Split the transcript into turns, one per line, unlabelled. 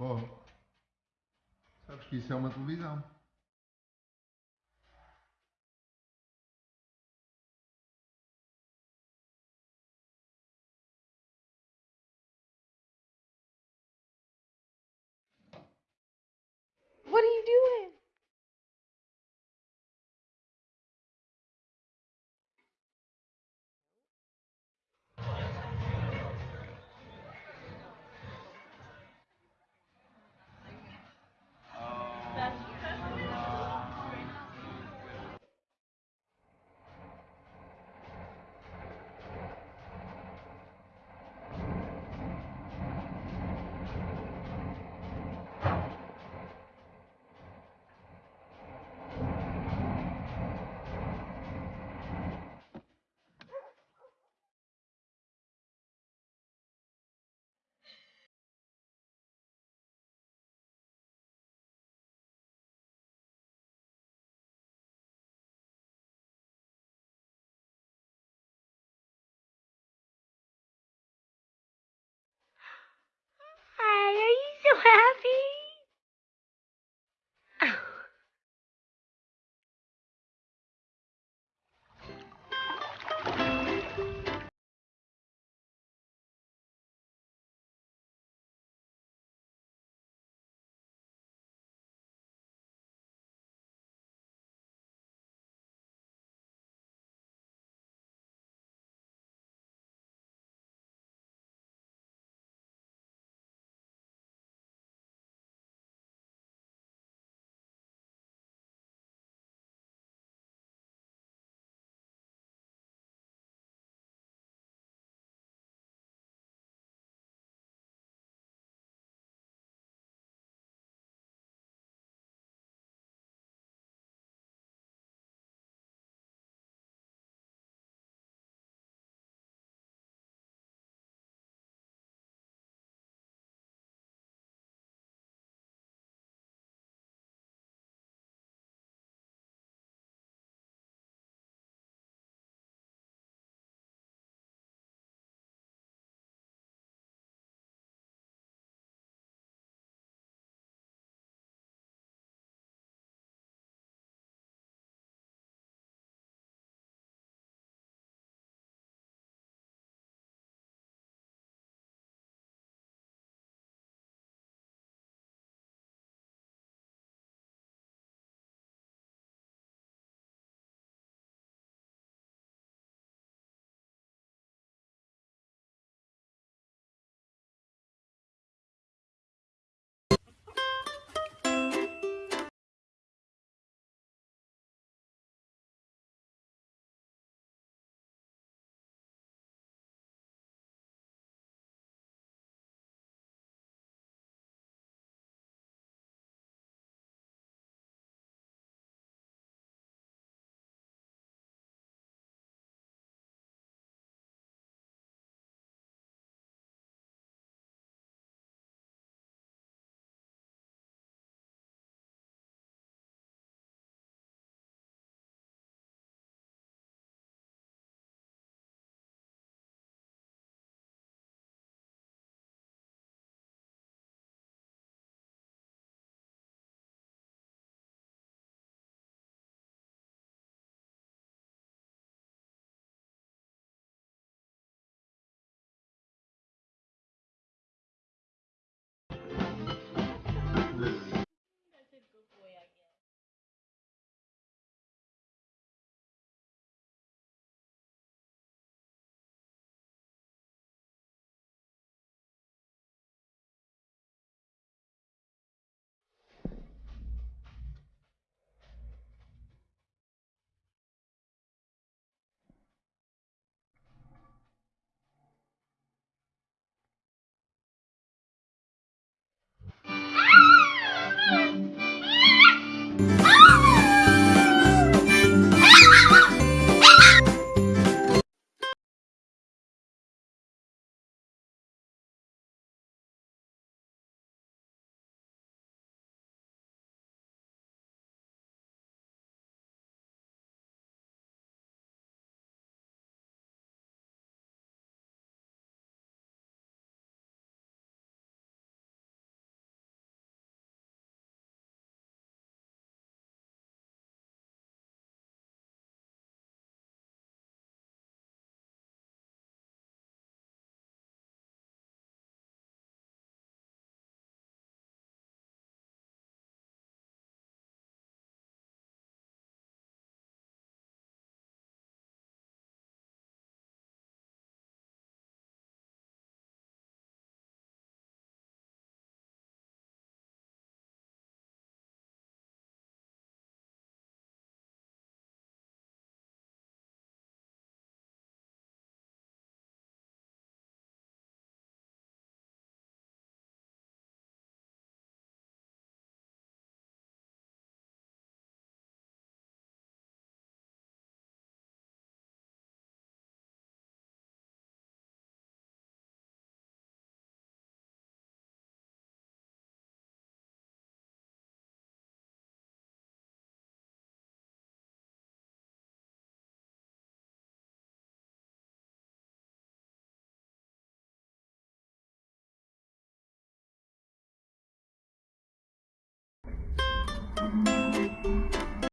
Oh, Sabes que isso é uma televisão.
What are you doing?